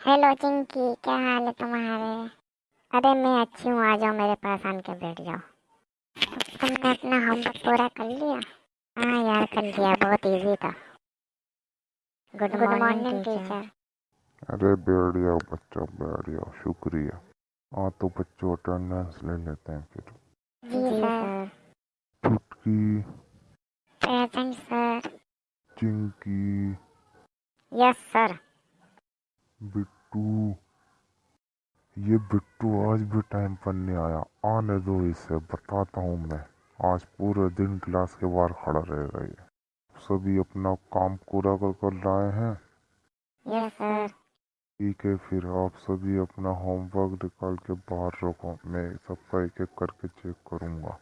Hello Chinki क्या हाल है तुम्हारे? अरे मैं अच्छी हूँ आ जाओ मेरे पास आन के बैठ जाओ। तुमने अपना होमवर्क पूरा कर लिया? हाँ यार कर लिया बहुत इजी था। गुड गुड मॉर्निंग टीचर अरे बैठ जाओ बच्चों बैठ जाओ शुक्रिया। हाँ तो बच्चों अटेंडेंस ले लेते हैं फिर। जी sir. Chutki. Present sir Chinki. Yes sir Bittu. ये बिट्टू आज भी टाइम पर नहीं आया। आने दो इसे बताता हूँ मैं। आज पूरे दिन क्लास के बाहर खड़ा रहेगा ये सभी अपना काम पूरा कर कर लाए हैं। ठीक है फिर आप सभी अपना होमवर्क निकाल के बाहर रखो। मैं सबका एक एक करके चेक करूँगा।